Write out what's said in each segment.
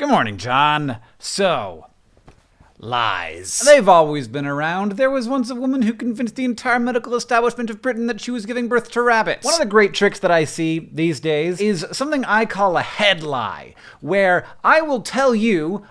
Good morning, John. So, lies. They've always been around. There was once a woman who convinced the entire medical establishment of Britain that she was giving birth to rabbits. One of the great tricks that I see these days is something I call a head lie, where I will tell you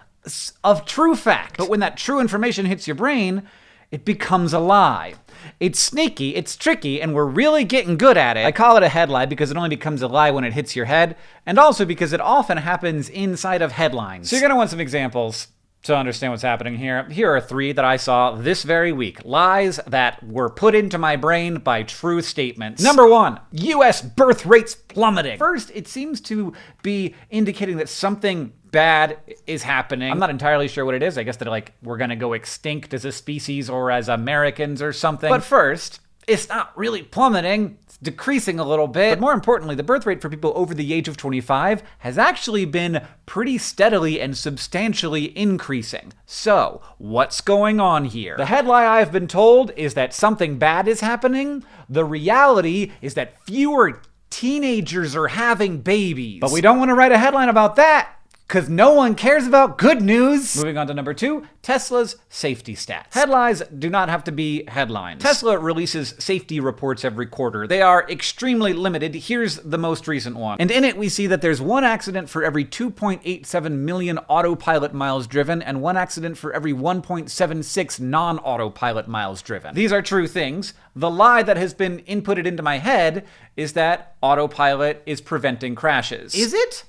of true fact, but when that true information hits your brain, it becomes a lie. It's sneaky, it's tricky, and we're really getting good at it. I call it a head lie because it only becomes a lie when it hits your head, and also because it often happens inside of headlines. So you're gonna want some examples to understand what's happening here. Here are three that I saw this very week. Lies that were put into my brain by true statements. Number one, US birth rates plummeting. First, it seems to be indicating that something bad is happening. I'm not entirely sure what it is. I guess that like we're gonna go extinct as a species or as Americans or something. But first, it's not really plummeting, it's decreasing a little bit. But more importantly, the birth rate for people over the age of 25 has actually been pretty steadily and substantially increasing. So, what's going on here? The headline I've been told is that something bad is happening. The reality is that fewer teenagers are having babies. But we don't want to write a headline about that because no one cares about good news. Moving on to number two, Tesla's safety stats. Headlines do not have to be headlines. Tesla releases safety reports every quarter. They are extremely limited. Here's the most recent one. And in it, we see that there's one accident for every 2.87 million autopilot miles driven and one accident for every 1.76 non-autopilot miles driven. These are true things. The lie that has been inputted into my head is that autopilot is preventing crashes. Is it?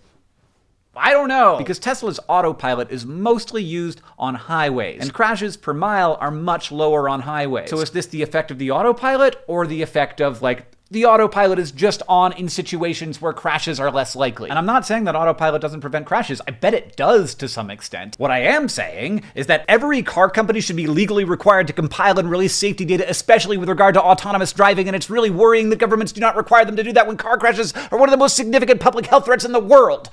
I don't know. Because Tesla's autopilot is mostly used on highways, and crashes per mile are much lower on highways. So is this the effect of the autopilot or the effect of like the autopilot is just on in situations where crashes are less likely. And I'm not saying that autopilot doesn't prevent crashes. I bet it does to some extent. What I am saying is that every car company should be legally required to compile and release safety data, especially with regard to autonomous driving. And it's really worrying that governments do not require them to do that when car crashes are one of the most significant public health threats in the world.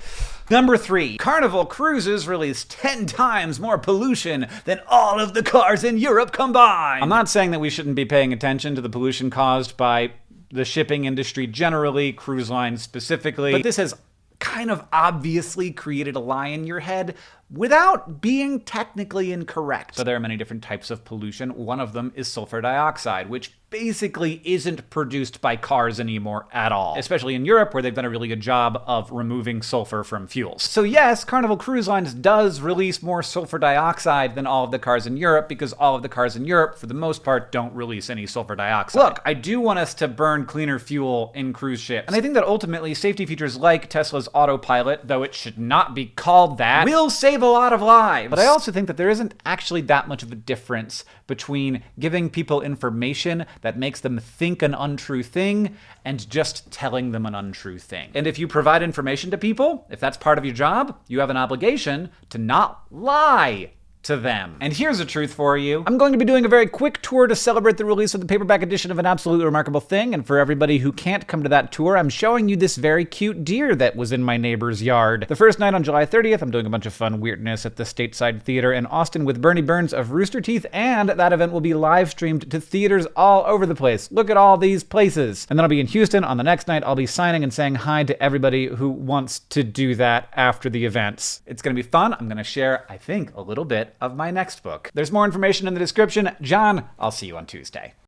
Number three, Carnival cruises release 10 times more pollution than all of the cars in Europe combined. I'm not saying that we shouldn't be paying attention to the pollution caused by the shipping industry generally, cruise lines specifically. But this has kind of obviously created a lie in your head without being technically incorrect. So there are many different types of pollution. One of them is sulfur dioxide, which basically isn't produced by cars anymore at all, especially in Europe where they've done a really good job of removing sulfur from fuels. So yes, Carnival Cruise Lines does release more sulfur dioxide than all of the cars in Europe because all of the cars in Europe, for the most part, don't release any sulfur dioxide. Look, I do want us to burn cleaner fuel in cruise ships, and I think that ultimately safety features like Tesla's autopilot, though it should not be called that, will save a lot of lives. But I also think that there isn't actually that much of a difference between giving people information that makes them think an untrue thing and just telling them an untrue thing. And if you provide information to people, if that's part of your job, you have an obligation to not lie to them. And here's a truth for you. I'm going to be doing a very quick tour to celebrate the release of the paperback edition of An Absolutely Remarkable Thing, and for everybody who can't come to that tour, I'm showing you this very cute deer that was in my neighbor's yard. The first night on July 30th, I'm doing a bunch of fun weirdness at the Stateside Theater in Austin with Burnie Burns of Rooster Teeth, and that event will be live streamed to theaters all over the place. Look at all these places. And then I'll be in Houston on the next night. I'll be signing and saying hi to everybody who wants to do that after the events. It's gonna be fun. I'm gonna share, I think, a little bit of my next book. There's more information in the description. John, I'll see you on Tuesday.